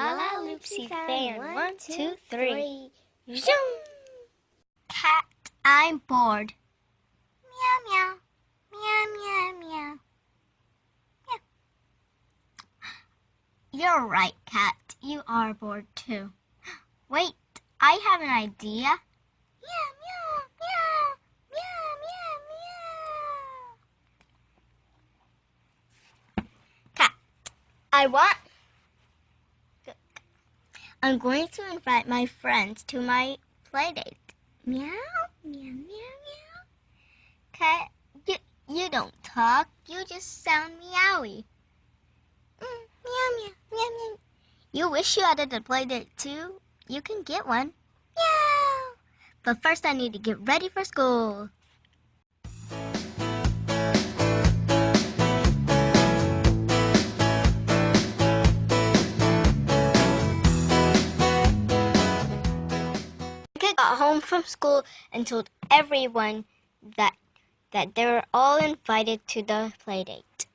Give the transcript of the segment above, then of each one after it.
fancy fan. One, two, three. Zoom. Cat, I'm bored. Meow meow. Meow meow meow. You're right, Cat. You are bored too. Wait, I have an idea. Meow meow meow. Meow meow meow. Cat, I want. I'm going to invite my friends to my playdate. Meow meow meow meow. Cat, you, you don't talk. You just sound meowy. Mm, meow meow meow meow. You wish you had a playdate too? You can get one. Meow. But first, I need to get ready for school. Got home from school and told everyone that that they were all invited to the playdate.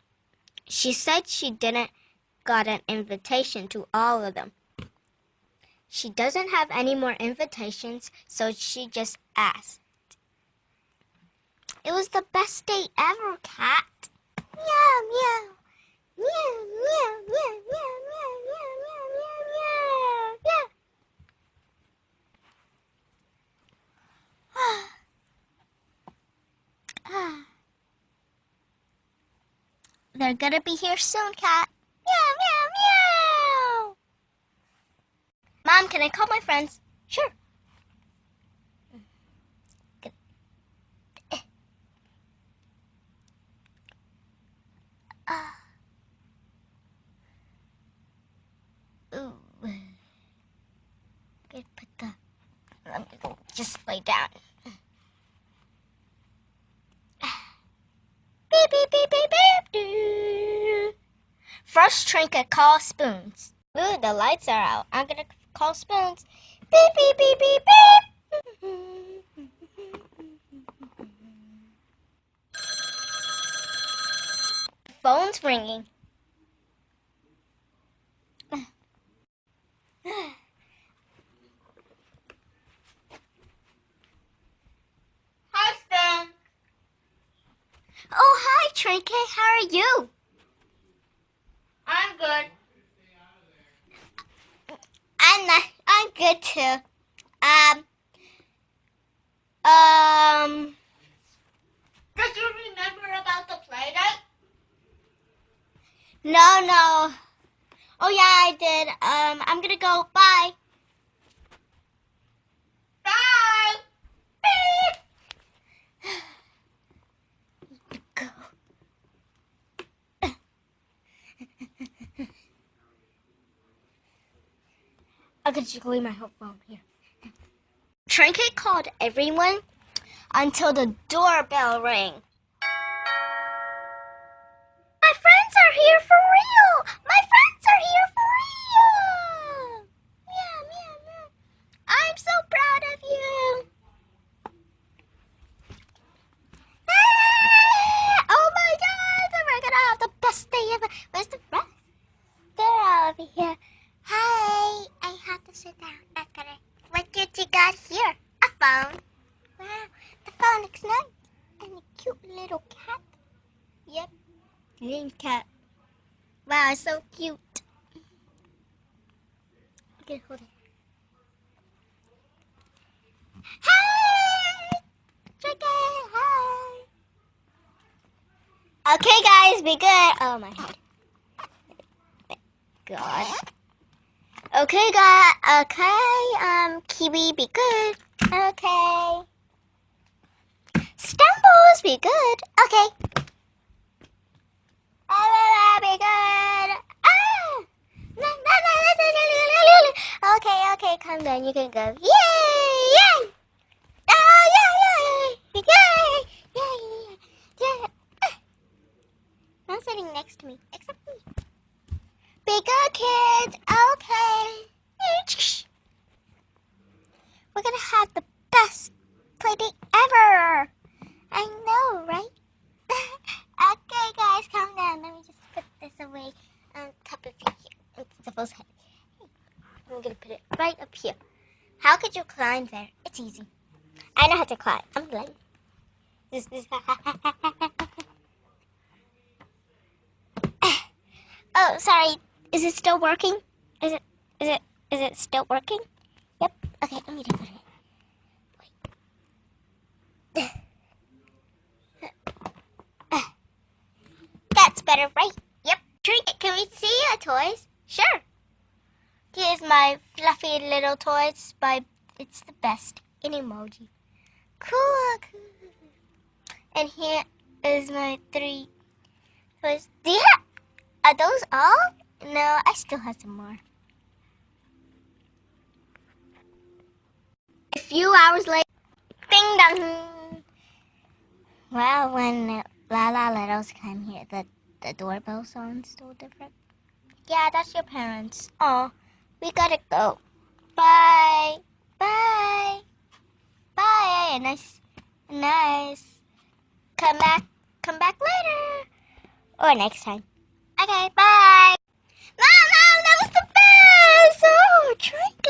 She said she didn't got an invitation to all of them. She doesn't have any more invitations, so she just asked. It was the best day ever, Cat. Meow. Meow They're gonna be here soon, Cat. Meow meow meow. Mom, can I call my friends? Sure. Uh. Ooh. Good, put the. Let me go. Just lay down. First, Trinket call spoons. Ooh, the lights are out. I'm gonna call spoons. Beep beep beep beep beep. Phone's ringing. Hi, Spoon. Oh, hi, Trinket. How are you? I'm good. I'm not, I'm good too. Um. Um. Did you remember about the play date? No, no. Oh yeah, I did. Um, I'm gonna go. Bye. Bye. Beep. Go. I'm gonna just leave my whole phone here. Trinket called everyone until the doorbell rang. My friends are here for real! My friends are here for real! Meow, meow, meow. I'm so proud of you! Ah! Oh my god! We're gonna have the best day ever! Where's the rest? They're all over here. Hi! I have to sit down. That's gonna. What did you got here? A phone. Wow, the phone looks nice. And a cute little cat. Yep. Green cat. Wow, so cute. Okay, hold it. It, hi! Okay, guys, be good. Oh, my head. God. Okay, guys. Okay, um, Kiwi, be good. Okay. Stumbles, be good. Okay. Be good. Ah! Okay, okay, come down. You can go. Yay! Yay! Oh, yeah, yeah, yeah, yeah, yeah, yeah. No sitting next to me, except me. Bigger kids, okay. On top of here. It's supposed to. I'm gonna put it right up here. How could you climb there? It's easy. I know how to climb. I'm blind. This is. oh, sorry. Is it still working? Is it? Is it? Is it still working? Yep. Okay, let me do it. That's better, right? Trinket, can we see your toys? Sure. Here's my fluffy little toys by It's the Best in emoji. Cool. And here is my three toys. Have, are those all? No, I still have some more. A few hours later, ding dong. Well, when La La Littles came here, the, the doorbell sounds so different. Yeah, that's your parents. Oh, we gotta go. Bye. Bye. Bye. Nice. Nice. Come back. Come back later. Or next time. Okay, bye. Mom, mom, that was the best. Oh, drink.